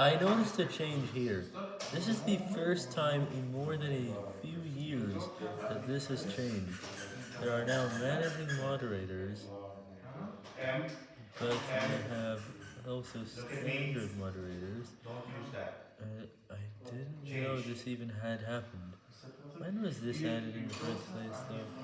I noticed a change here. This is the first time in more than a few years that this has changed. There are now managing moderators, but we have also standard moderators. Uh, I didn't know this even had happened. When was this added in the first place though?